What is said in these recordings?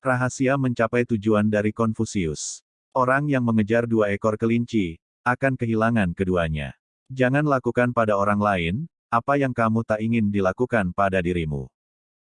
Rahasia mencapai tujuan dari Konfusius. Orang yang mengejar dua ekor kelinci, akan kehilangan keduanya. Jangan lakukan pada orang lain, apa yang kamu tak ingin dilakukan pada dirimu.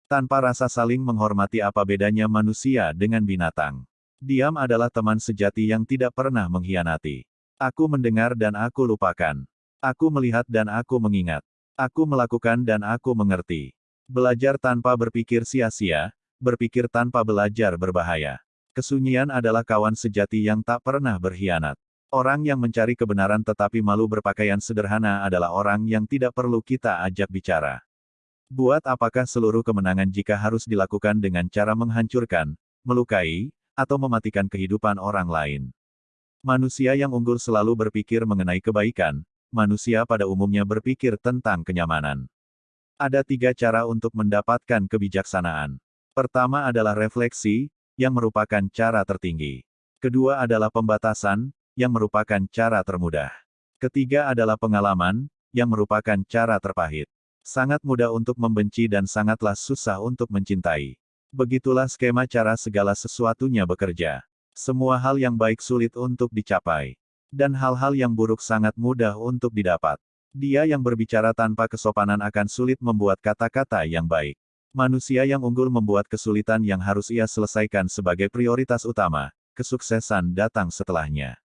Tanpa rasa saling menghormati apa bedanya manusia dengan binatang. Diam adalah teman sejati yang tidak pernah mengkhianati. Aku mendengar dan aku lupakan. Aku melihat dan aku mengingat. Aku melakukan dan aku mengerti. Belajar tanpa berpikir sia-sia, berpikir tanpa belajar berbahaya. Kesunyian adalah kawan sejati yang tak pernah berkhianat. Orang yang mencari kebenaran tetapi malu berpakaian sederhana adalah orang yang tidak perlu kita ajak bicara. Buat apakah seluruh kemenangan jika harus dilakukan dengan cara menghancurkan, melukai, atau mematikan kehidupan orang lain? Manusia yang unggul selalu berpikir mengenai kebaikan, manusia pada umumnya berpikir tentang kenyamanan. Ada tiga cara untuk mendapatkan kebijaksanaan. Pertama adalah refleksi, yang merupakan cara tertinggi. Kedua adalah pembatasan, yang merupakan cara termudah. Ketiga adalah pengalaman, yang merupakan cara terpahit. Sangat mudah untuk membenci dan sangatlah susah untuk mencintai. Begitulah skema cara segala sesuatunya bekerja. Semua hal yang baik sulit untuk dicapai. Dan hal-hal yang buruk sangat mudah untuk didapat. Dia yang berbicara tanpa kesopanan akan sulit membuat kata-kata yang baik. Manusia yang unggul membuat kesulitan yang harus ia selesaikan sebagai prioritas utama, kesuksesan datang setelahnya.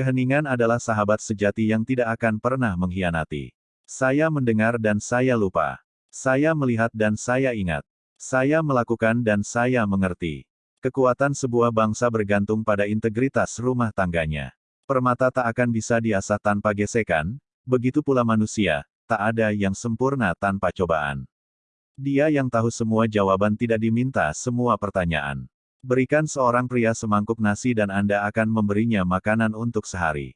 Keheningan adalah sahabat sejati yang tidak akan pernah mengkhianati. Saya mendengar dan saya lupa. Saya melihat dan saya ingat. Saya melakukan dan saya mengerti. Kekuatan sebuah bangsa bergantung pada integritas rumah tangganya. Permata tak akan bisa diasah tanpa gesekan, begitu pula manusia, tak ada yang sempurna tanpa cobaan. Dia yang tahu semua jawaban tidak diminta semua pertanyaan. Berikan seorang pria semangkuk nasi dan Anda akan memberinya makanan untuk sehari.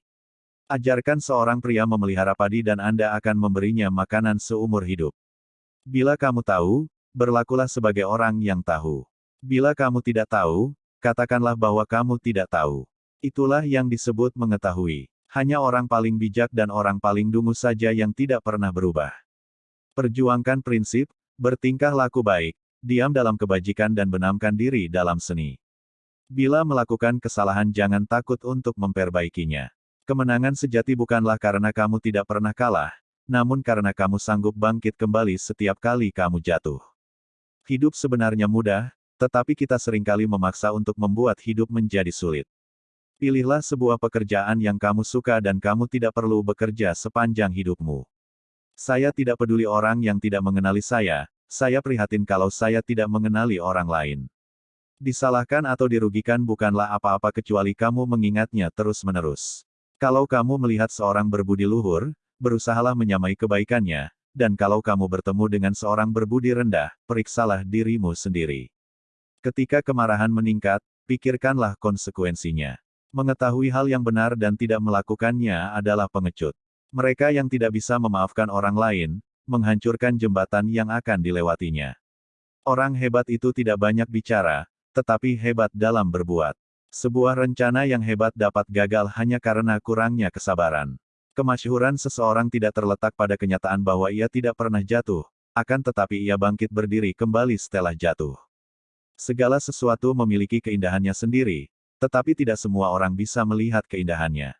Ajarkan seorang pria memelihara padi dan Anda akan memberinya makanan seumur hidup. Bila kamu tahu, berlakulah sebagai orang yang tahu. Bila kamu tidak tahu, katakanlah bahwa kamu tidak tahu. Itulah yang disebut mengetahui. Hanya orang paling bijak dan orang paling dungu saja yang tidak pernah berubah. Perjuangkan prinsip, Bertingkah laku baik, diam dalam kebajikan dan benamkan diri dalam seni. Bila melakukan kesalahan jangan takut untuk memperbaikinya. Kemenangan sejati bukanlah karena kamu tidak pernah kalah, namun karena kamu sanggup bangkit kembali setiap kali kamu jatuh. Hidup sebenarnya mudah, tetapi kita sering kali memaksa untuk membuat hidup menjadi sulit. Pilihlah sebuah pekerjaan yang kamu suka dan kamu tidak perlu bekerja sepanjang hidupmu. Saya tidak peduli orang yang tidak mengenali saya, saya prihatin kalau saya tidak mengenali orang lain. Disalahkan atau dirugikan bukanlah apa-apa kecuali kamu mengingatnya terus-menerus. Kalau kamu melihat seorang berbudi luhur, berusahalah menyamai kebaikannya, dan kalau kamu bertemu dengan seorang berbudi rendah, periksalah dirimu sendiri. Ketika kemarahan meningkat, pikirkanlah konsekuensinya. Mengetahui hal yang benar dan tidak melakukannya adalah pengecut. Mereka yang tidak bisa memaafkan orang lain, menghancurkan jembatan yang akan dilewatinya. Orang hebat itu tidak banyak bicara, tetapi hebat dalam berbuat. Sebuah rencana yang hebat dapat gagal hanya karena kurangnya kesabaran. Kemasyhuran seseorang tidak terletak pada kenyataan bahwa ia tidak pernah jatuh, akan tetapi ia bangkit berdiri kembali setelah jatuh. Segala sesuatu memiliki keindahannya sendiri, tetapi tidak semua orang bisa melihat keindahannya.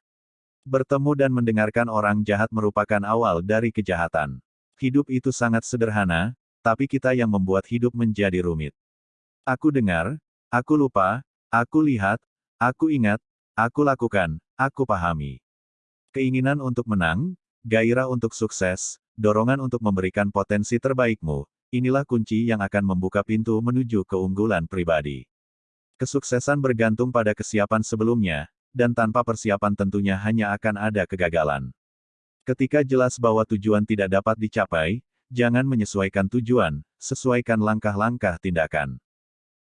Bertemu dan mendengarkan orang jahat merupakan awal dari kejahatan. Hidup itu sangat sederhana, tapi kita yang membuat hidup menjadi rumit. Aku dengar, aku lupa, aku lihat, aku ingat, aku lakukan, aku pahami. Keinginan untuk menang, gairah untuk sukses, dorongan untuk memberikan potensi terbaikmu, inilah kunci yang akan membuka pintu menuju keunggulan pribadi. Kesuksesan bergantung pada kesiapan sebelumnya, dan tanpa persiapan tentunya hanya akan ada kegagalan. Ketika jelas bahwa tujuan tidak dapat dicapai, jangan menyesuaikan tujuan, sesuaikan langkah-langkah tindakan.